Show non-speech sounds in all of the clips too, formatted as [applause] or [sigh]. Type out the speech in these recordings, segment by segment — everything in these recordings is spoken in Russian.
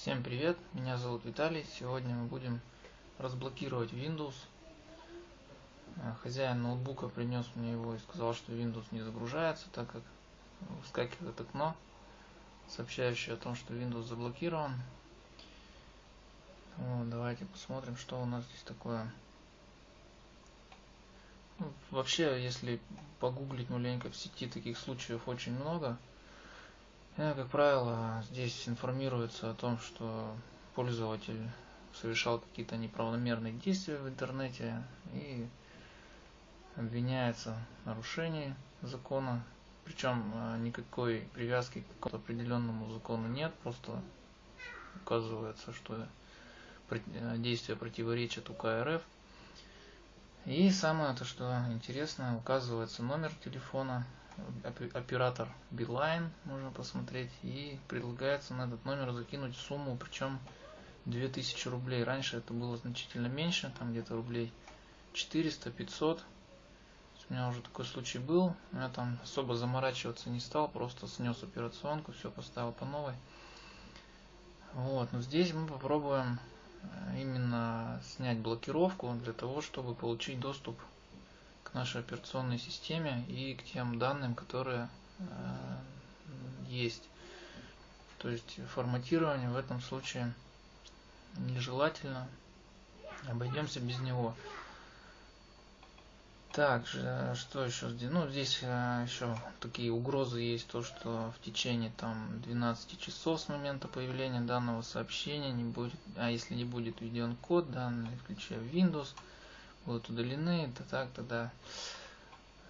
Всем привет, меня зовут Виталий. Сегодня мы будем разблокировать Windows. Э, хозяин ноутбука принес мне его и сказал, что Windows не загружается, так как выскакивает окно, сообщающее о том, что Windows заблокирован. Вот, давайте посмотрим, что у нас здесь такое. Ну, вообще, если погуглить маленько в сети, таких случаев очень много. И, как правило, здесь информируется о том, что пользователь совершал какие-то неправомерные действия в интернете и обвиняется в нарушении закона. Причем э, никакой привязки к какому-то определенному закону нет, просто указывается, что э, действие противоречит УК РФ. И самое то, что интересно, указывается номер телефона оператор Билайн, можно посмотреть, и предлагается на этот номер закинуть сумму, причем 2000 рублей. Раньше это было значительно меньше, там где-то рублей 400-500. У меня уже такой случай был, я там особо заморачиваться не стал, просто снес операционку, все поставил по новой. Вот, но здесь мы попробуем э, именно снять блокировку для того, чтобы получить доступ нашей операционной системе и к тем данным, которые э, есть. То есть форматирование в этом случае нежелательно. Обойдемся без него. Также, что еще здесь? Ну, здесь э, еще такие угрозы есть, то, что в течение там 12 часов с момента появления данного сообщения не будет, а если не будет введен код, данные, включая Windows, будут удалены, то так, тогда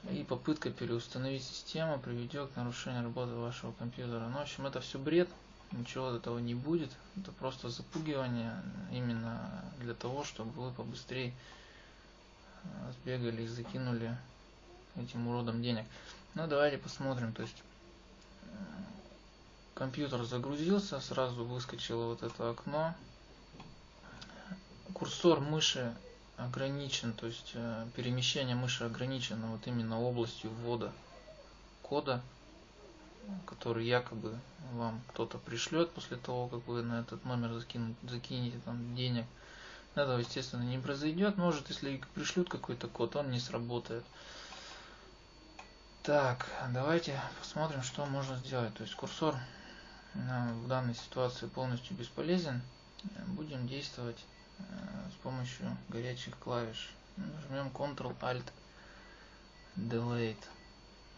и попытка переустановить систему приведет к нарушению работы вашего компьютера. Ну, в общем, это все бред, ничего этого не будет. Это просто запугивание именно для того, чтобы вы побыстрее э, сбегали и закинули этим уродом денег. Ну, давайте посмотрим. То есть, э, компьютер загрузился, сразу выскочило вот это окно. Курсор мыши ограничен, то есть э, перемещение мыши ограничено вот именно областью ввода кода, который якобы вам кто-то пришлет после того, как вы на этот номер закинут, закинете там денег. Этого, естественно, не произойдет. Может, если пришлют какой-то код, он не сработает. Так, давайте посмотрим, что можно сделать. То есть курсор э, в данной ситуации полностью бесполезен. Будем действовать с помощью горячих клавиш. Нажмем Ctrl-Alt Delete.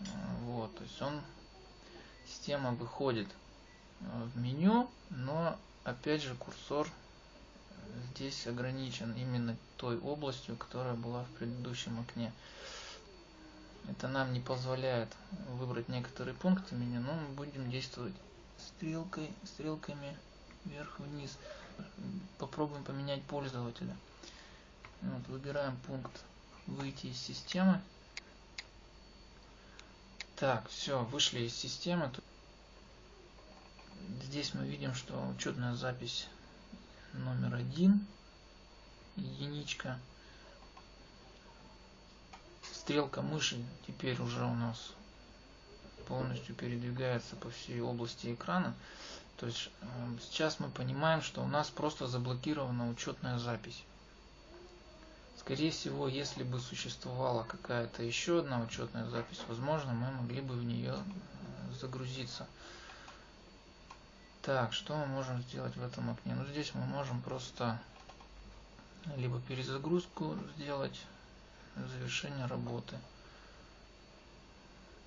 Э, вот, то есть он, система выходит э, в меню, но опять же курсор здесь ограничен именно той областью, которая была в предыдущем окне. Это нам не позволяет выбрать некоторые пункты меню, но мы будем действовать стрелкой, стрелками вверх-вниз попробуем поменять пользователя. Вот, выбираем пункт выйти из системы. Так, все, вышли из системы. Здесь мы видим, что учетная запись номер один, единичка. Стрелка мыши теперь уже у нас полностью передвигается по всей области экрана. То есть сейчас мы понимаем, что у нас просто заблокирована учетная запись. Скорее всего, если бы существовала какая-то еще одна учетная запись, возможно, мы могли бы в нее э, загрузиться. Так, что мы можем сделать в этом окне? Ну, здесь мы можем просто либо перезагрузку сделать, завершение работы.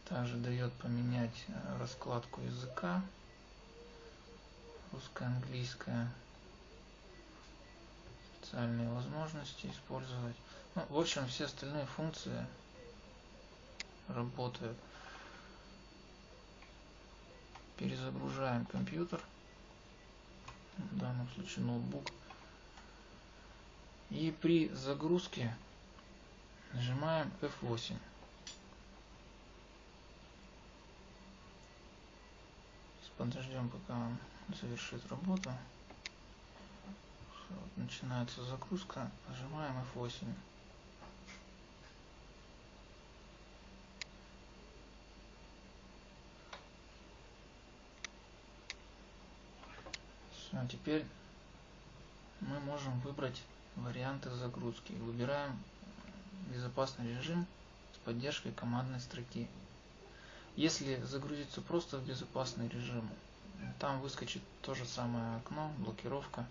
Также дает поменять э, раскладку языка русско-английская специальные возможности использовать. Ну, в общем все остальные функции работают. Перезагружаем компьютер. В данном случае ноутбук. И при загрузке нажимаем F8 подождем пока он завершит работу. Вот, начинается загрузка. Нажимаем F8. Все, теперь мы можем выбрать варианты загрузки. Выбираем безопасный режим с поддержкой командной строки. Если загрузиться просто в безопасный режим, там выскочит то же самое окно, блокировка.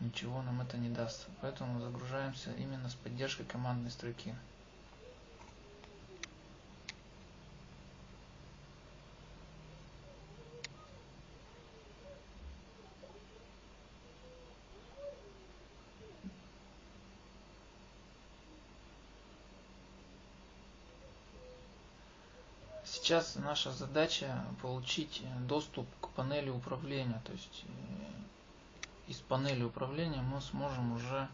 Ничего нам это не даст. Поэтому загружаемся именно с поддержкой командной строки. Сейчас наша задача получить доступ к панели управления. То есть э, из панели управления мы сможем уже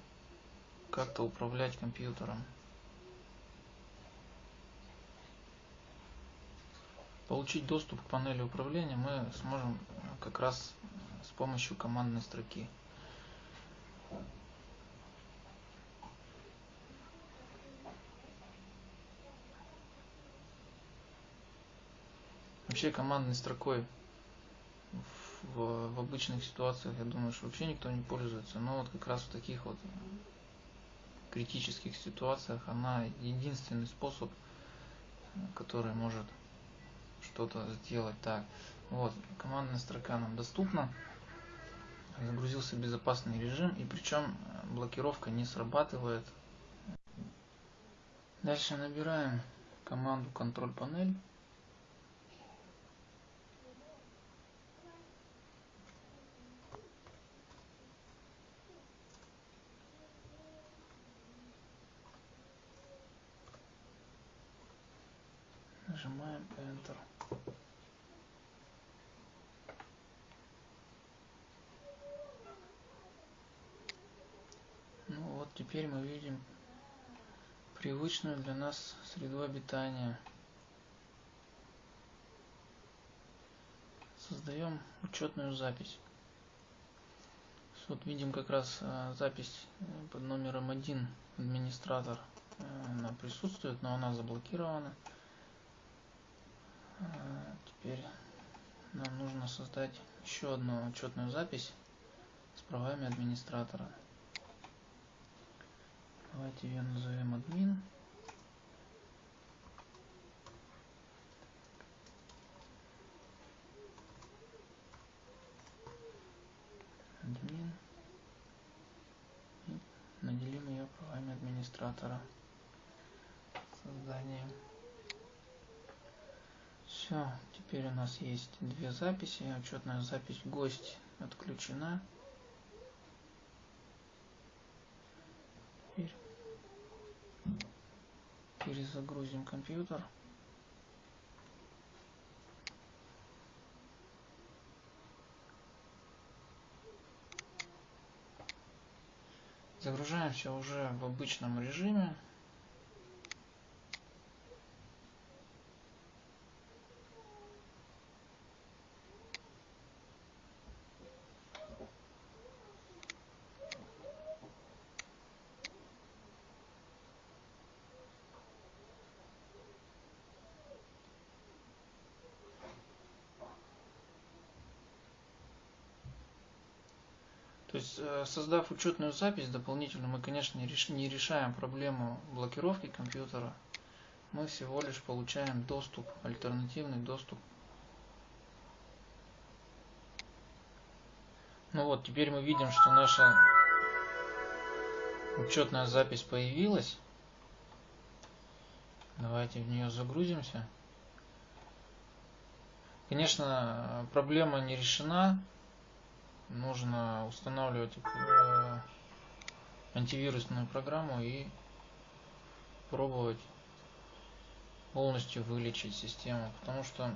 как-то управлять компьютером. Получить доступ к панели управления мы сможем как раз с помощью командной строки. Вообще командной строкой в, в обычных ситуациях, я думаю, что вообще никто не пользуется. Но вот как раз в таких вот критических ситуациях она единственный способ, который может что-то сделать. Так, вот, командная строка нам доступна. Загрузился безопасный режим, и причем блокировка не срабатывает. Дальше набираем команду контроль панель. Нажимаем Enter. Ну вот теперь мы видим привычную для нас среду обитания. Создаем учетную запись. Вот видим как раз э, запись э, под номером 1 администратор. Э, она присутствует, но она заблокирована. Теперь нам нужно создать еще одну учетную запись с правами администратора. Давайте ее назовем админ. Админ. И наделим ее правами администратора. Создание все, теперь у нас есть две записи. Учетная запись гость отключена. Теперь перезагрузим компьютер. Загружаемся уже в обычном режиме. Есть, э, создав учетную запись дополнительно, мы, конечно, не решаем проблему блокировки компьютера. Мы всего лишь получаем доступ, альтернативный доступ. Ну вот, теперь мы видим, что наша учетная запись появилась. Давайте в нее загрузимся. Конечно, проблема не решена нужно устанавливать э, антивирусную программу и пробовать полностью вылечить систему, потому что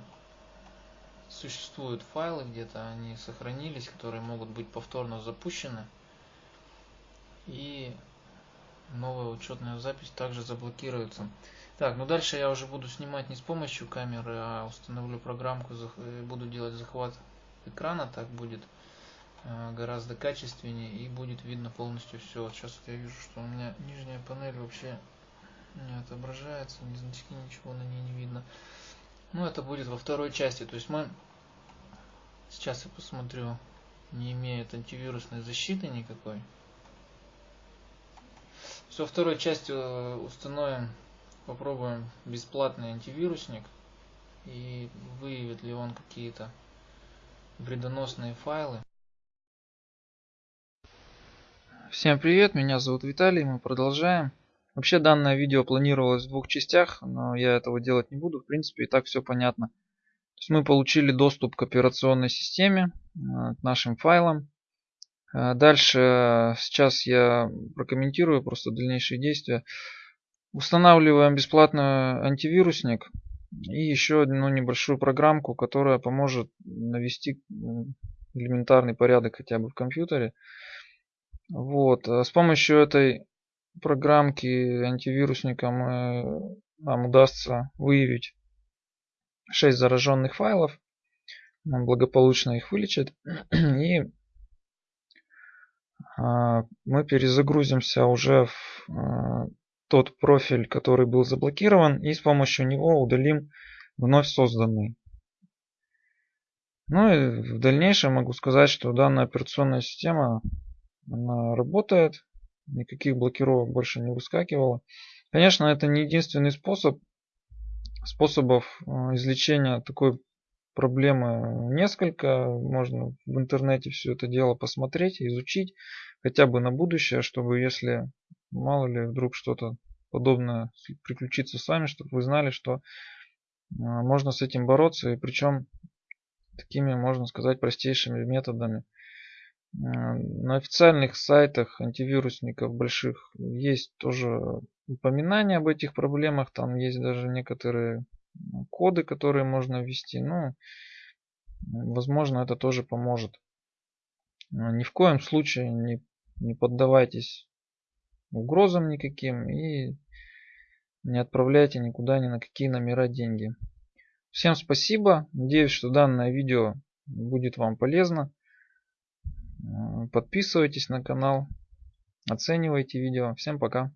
существуют файлы где-то, они сохранились, которые могут быть повторно запущены, и новая учетная запись также заблокируется. Так, ну дальше я уже буду снимать не с помощью камеры, а установлю программку, буду делать захват экрана, так будет Э, гораздо качественнее и будет видно полностью все. Вот сейчас вот я вижу, что у меня нижняя панель вообще не отображается, ни значки, ничего на ней не видно. Ну, это будет во второй части. То есть мы сейчас я посмотрю не имеют антивирусной защиты никакой. Все, второй части э, установим, попробуем бесплатный антивирусник и выявит ли он какие-то вредоносные файлы. Всем привет, меня зовут Виталий, мы продолжаем. Вообще данное видео планировалось в двух частях, но я этого делать не буду, в принципе и так все понятно. То есть мы получили доступ к операционной системе, э, к нашим файлам. Э, дальше сейчас я прокомментирую просто дальнейшие действия. Устанавливаем бесплатный антивирусник и еще одну небольшую программку, которая поможет навести элементарный порядок хотя бы в компьютере. Вот. Э, с помощью этой программки антивирусника мы, нам удастся выявить 6 зараженных файлов. Он благополучно их вылечит. [clears throat] И а, мы перезагрузимся уже в а, тот профиль, который был заблокирован, и с помощью него удалим вновь созданный. Ну и в дальнейшем могу сказать, что данная операционная система она работает, никаких блокировок больше не выскакивало. Конечно, это не единственный способ. Способов э, излечения такой проблемы несколько. Можно в интернете все это дело посмотреть, изучить, хотя бы на будущее, чтобы если мало ли вдруг что-то подобное приключится с вами, чтобы вы знали, что э, можно с этим бороться, и причем такими, можно сказать, простейшими методами. На официальных сайтах антивирусников больших есть тоже упоминания об этих проблемах. Там есть даже некоторые коды, которые можно ввести. Ну, возможно, это тоже поможет. Ни в коем случае не, не поддавайтесь угрозам никаким и не отправляйте никуда ни на какие номера деньги. Всем спасибо. Надеюсь, что данное видео будет вам полезно. Подписывайтесь на канал, оценивайте видео. Всем пока.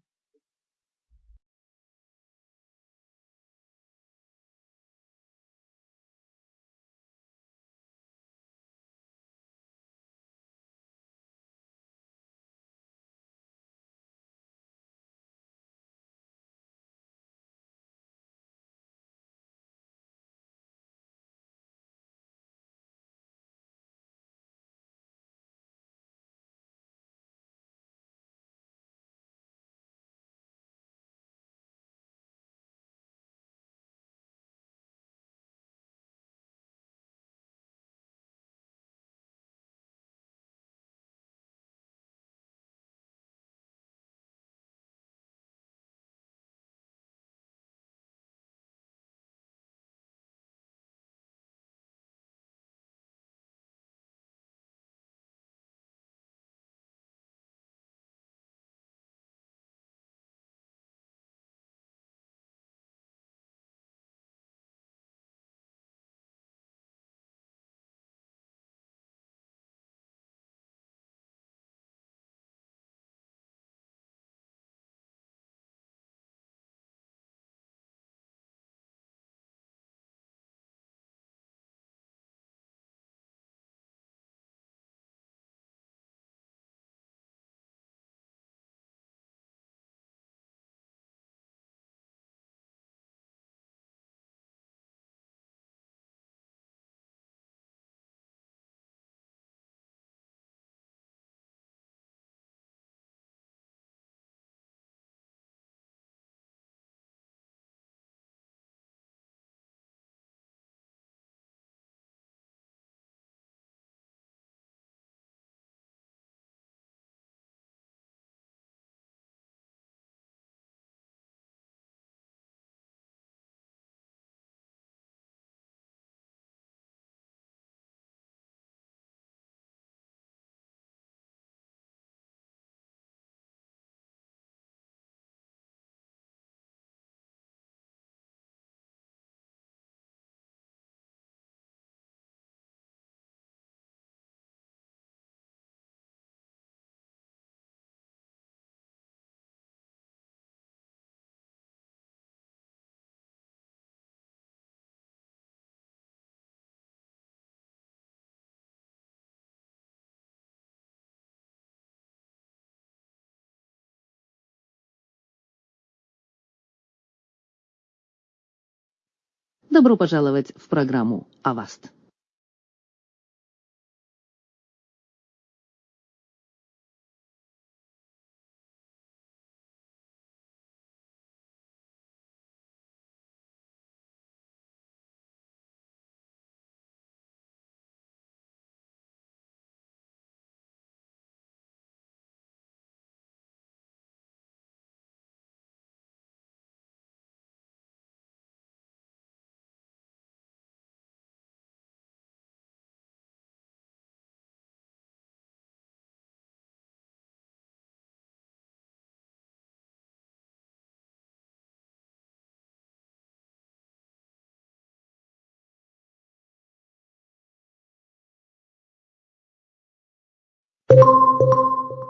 Добро пожаловать в программу «Аваст».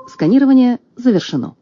Сканирование завершено.